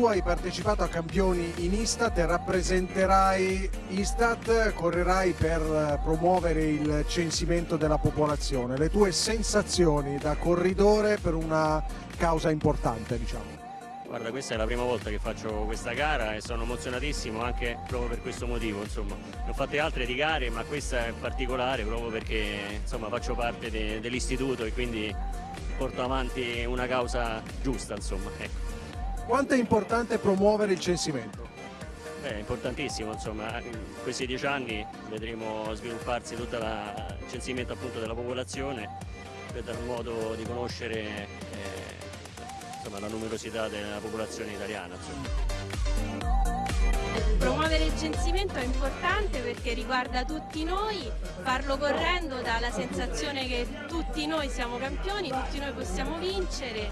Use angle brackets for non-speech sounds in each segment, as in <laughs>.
tu hai partecipato a campioni in Istat e rappresenterai Istat, correrai per promuovere il censimento della popolazione. Le tue sensazioni da corridore per una causa importante, diciamo? Guarda, questa è la prima volta che faccio questa gara e sono emozionatissimo anche proprio per questo motivo, insomma. Ne ho fatte altre di gare, ma questa è particolare proprio perché insomma, faccio parte de dell'istituto e quindi porto avanti una causa giusta, insomma. Ecco. Quanto è importante promuovere il censimento? Beh, è importantissimo, insomma, in questi dieci anni vedremo svilupparsi tutto il censimento appunto della popolazione per dar modo di conoscere eh, insomma, la numerosità della popolazione italiana. Insomma. Promuovere il censimento è importante perché riguarda tutti noi, farlo correndo dà la sensazione che tutti noi siamo campioni, tutti noi possiamo vincere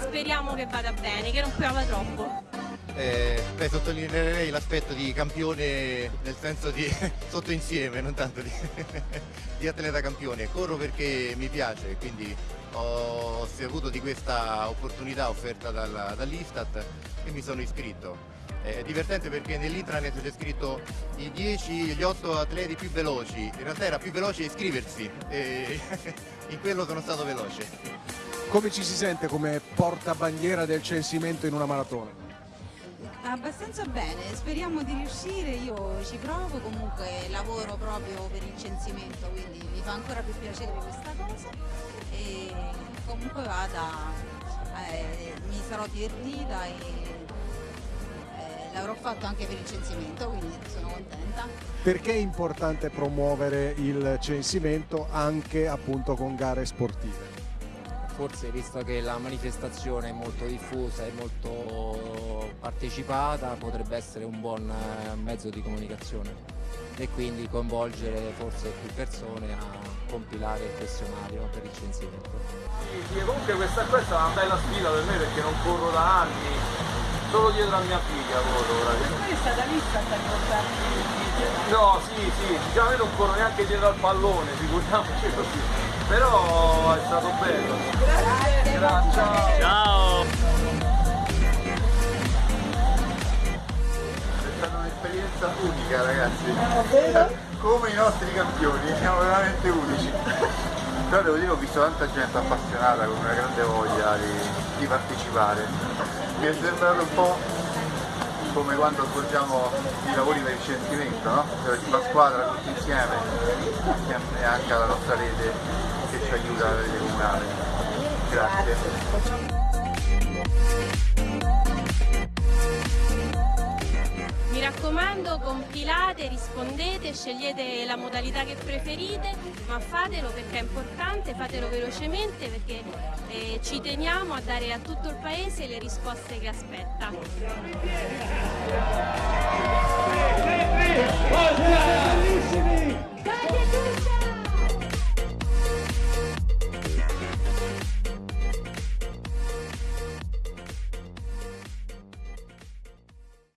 speriamo che vada bene, che non piova troppo. Eh, beh, sottolineerei l'aspetto di campione nel senso di <laughs> sotto insieme, non tanto di, <laughs> di atleta campione. Corro perché mi piace, quindi ho saputo di questa opportunità offerta dall'Istat e mi sono iscritto. È divertente perché nell'intranet c'è scritto i 10, gli 8 atleti più veloci, in realtà era più veloce iscriversi e <laughs> in quello sono stato veloce. Come ci si sente come portabandiera del censimento in una maratona? Abbastanza bene, speriamo di riuscire, io ci provo, comunque lavoro proprio per il censimento, quindi mi fa ancora più piacere questa cosa e comunque vada, eh, mi sarò divertita e eh, l'avrò fatto anche per il censimento, quindi sono contenta. Perché è importante promuovere il censimento anche appunto con gare sportive? Forse visto che la manifestazione è molto diffusa e molto partecipata potrebbe essere un buon eh, mezzo di comunicazione e quindi coinvolgere forse più persone a compilare il questionario per il censimento. Sì, sì, comunque questa qua è stata una bella sfida per me perché non corro da anni, solo dietro a mia figlia corro praticamente. è stata vista per portarmi No, sì, sì, diciamo io non corro neanche dietro al pallone, figuriamoci così però è stato bello. Grazie. Grazie. Ciao. È stata un'esperienza unica ragazzi. Come i nostri campioni, siamo veramente unici. Però devo dire ho visto tanta gente appassionata con una grande voglia di, di partecipare. Mi è sembrato un po' come quando svolgiamo i lavori per il censimento, no? La squadra tutti insieme e anche alla nostra rete che ci aiuta rete comunale. Grazie. Mi raccomando, compilate, rispondete, scegliete la modalità che preferite, ma fatelo perché è importante, fatelo velocemente perché eh, ci teniamo a dare a tutto il Paese le risposte che aspetta.